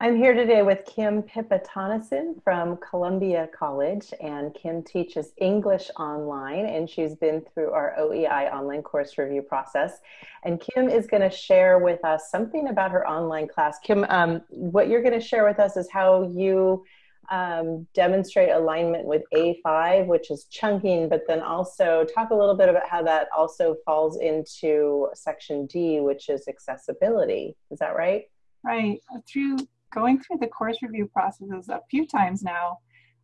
I'm here today with Kim Pippa-Tonneson from Columbia College, and Kim teaches English online, and she's been through our OEI online course review process. And Kim is going to share with us something about her online class. Kim, um, what you're going to share with us is how you um, demonstrate alignment with A5, which is chunking, but then also talk a little bit about how that also falls into section D, which is accessibility. Is that right? Right. Through going through the course review processes a few times now,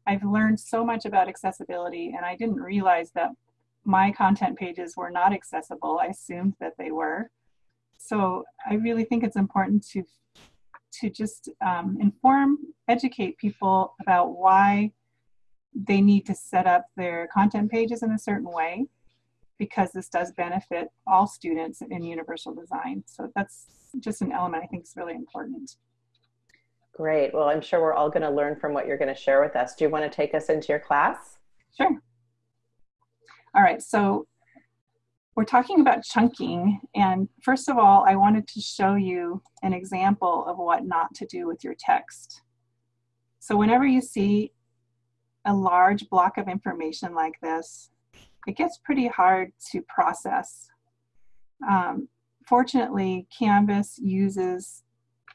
I've learned so much about accessibility, and I didn't realize that my content pages were not accessible. I assumed that they were. So I really think it's important to to just um, inform, educate people about why they need to set up their content pages in a certain way, because this does benefit all students in universal design. So that's just an element I think is really important. Great. Well, I'm sure we're all going to learn from what you're going to share with us. Do you want to take us into your class? Sure. All right. So we're talking about chunking. And first of all, I wanted to show you an example of what not to do with your text. So whenever you see a large block of information like this, it gets pretty hard to process. Um, fortunately, Canvas uses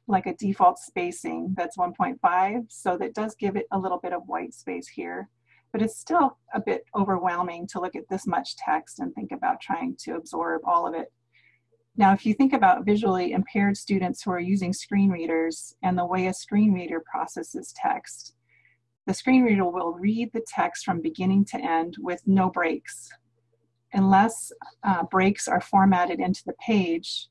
like a default spacing that's 1.5. So that does give it a little bit of white space here, but it's still a bit overwhelming to look at this much text and think about trying to absorb all of it. Now, if you think about visually impaired students who are using screen readers and the way a screen reader processes text, the screen reader will read the text from beginning to end with no breaks. Unless uh, breaks are formatted into the page,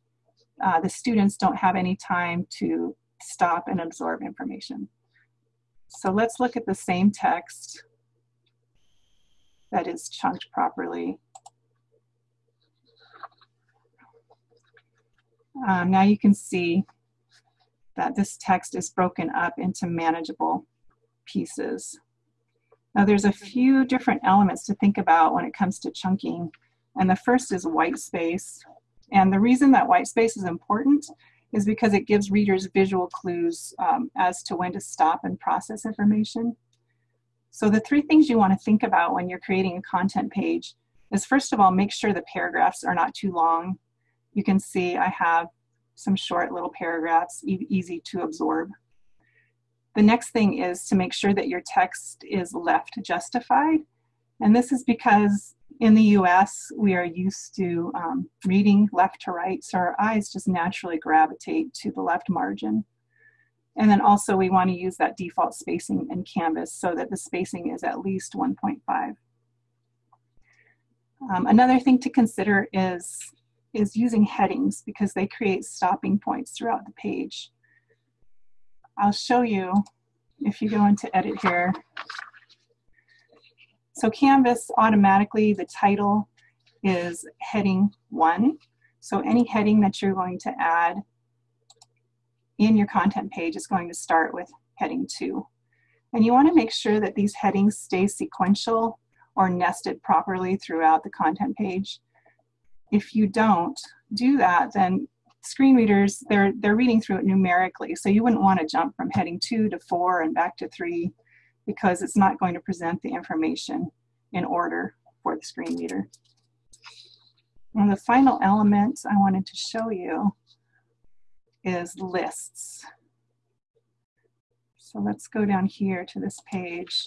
uh, the students don't have any time to stop and absorb information. So let's look at the same text that is chunked properly. Um, now you can see that this text is broken up into manageable pieces. Now there's a few different elements to think about when it comes to chunking. And the first is white space. And the reason that white space is important is because it gives readers visual clues um, as to when to stop and process information. So the three things you want to think about when you're creating a content page is first of all, make sure the paragraphs are not too long. You can see I have some short little paragraphs, e easy to absorb. The next thing is to make sure that your text is left justified. And this is because in the US, we are used to um, reading left to right, so our eyes just naturally gravitate to the left margin. And then also we want to use that default spacing in Canvas so that the spacing is at least 1.5. Um, another thing to consider is, is using headings because they create stopping points throughout the page. I'll show you if you go into edit here, so Canvas automatically, the title is heading one. So any heading that you're going to add in your content page is going to start with heading two. And you wanna make sure that these headings stay sequential or nested properly throughout the content page. If you don't do that, then screen readers, they're, they're reading through it numerically. So you wouldn't wanna jump from heading two to four and back to three because it's not going to present the information in order for the screen reader. And the final element I wanted to show you is lists. So let's go down here to this page.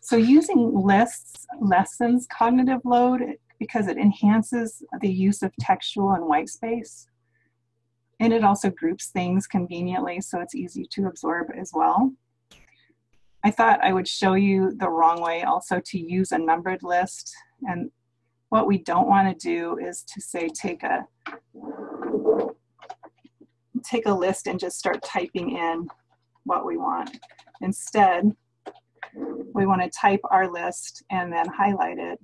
So using lists lessens cognitive load because it enhances the use of textual and white space. And it also groups things conveniently so it's easy to absorb as well. I thought I would show you the wrong way also to use a numbered list. And what we don't want to do is to say take a take a list and just start typing in what we want. Instead, we want to type our list and then highlight it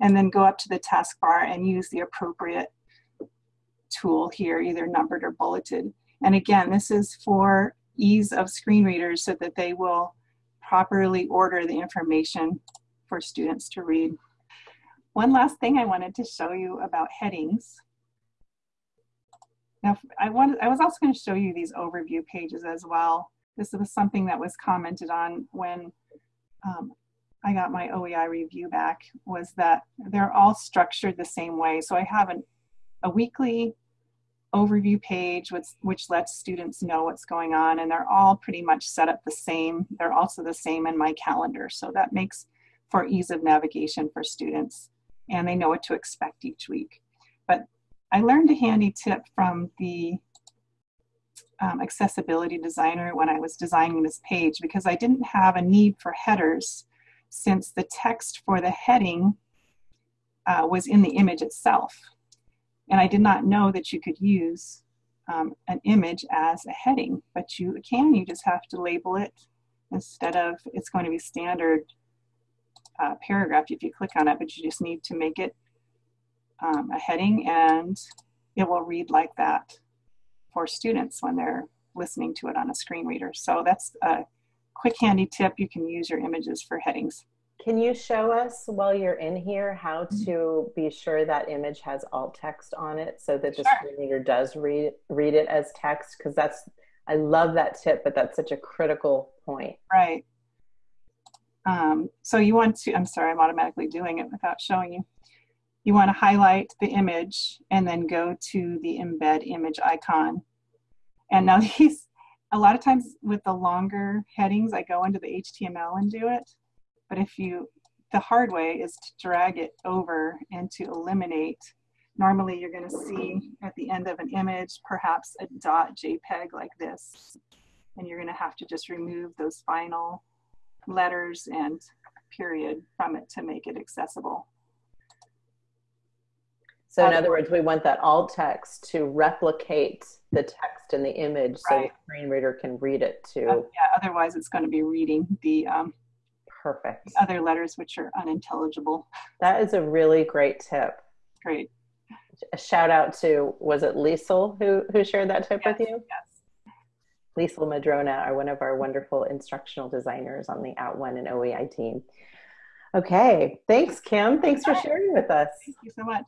and then go up to the taskbar and use the appropriate tool here, either numbered or bulleted. And again, this is for ease of screen readers so that they will properly order the information for students to read. One last thing I wanted to show you about headings Now, I, wanted, I was also going to show you these overview pages as well. This was something that was commented on when um, I got my OEI review back, was that they're all structured the same way. So I have an, a weekly overview page which, which lets students know what's going on and they're all pretty much set up the same. They're also the same in my calendar. So that makes for ease of navigation for students and they know what to expect each week. But I learned a handy tip from the um, accessibility designer when I was designing this page because I didn't have a need for headers since the text for the heading uh, was in the image itself. And I did not know that you could use um, an image as a heading, but you can, you just have to label it instead of, it's going to be standard uh, paragraph if you click on it, but you just need to make it um, a heading and it will read like that for students when they're listening to it on a screen reader. So that's a quick handy tip. You can use your images for headings. Can you show us while you're in here how Mm-hmm. to be sure that image has alt text on it so that the Sure. screen reader does read read it as text? Because that's I love that tip, but that's such a critical point. Right. Um, so you want to, I'm sorry, I'm automatically doing it without showing you. You want to highlight the image and then go to the embed image icon. And now these, a lot of times with the longer headings, I go into the HTML and do it. But if you, the hard way is to drag it over and to eliminate. Normally you're going to see at the end of an image, perhaps a dot JPEG like this. And you're going to have to just remove those final letters and period from it to make it accessible. So in Other- words, we want that alt text to replicate the text in the image so the screen reader can read it Uh, too. yeah, otherwise it's going to be reading the um, Perfect. other letters which are unintelligible. That is a really great tip. Great. A shout out to was it Liesel who who shared that tip with you? Yes. Liesel Madrona are one of our wonderful instructional designers on the @ONE and OEI team. Okay, thanks, Kim. Thanks for sharing with us. Thank you so much.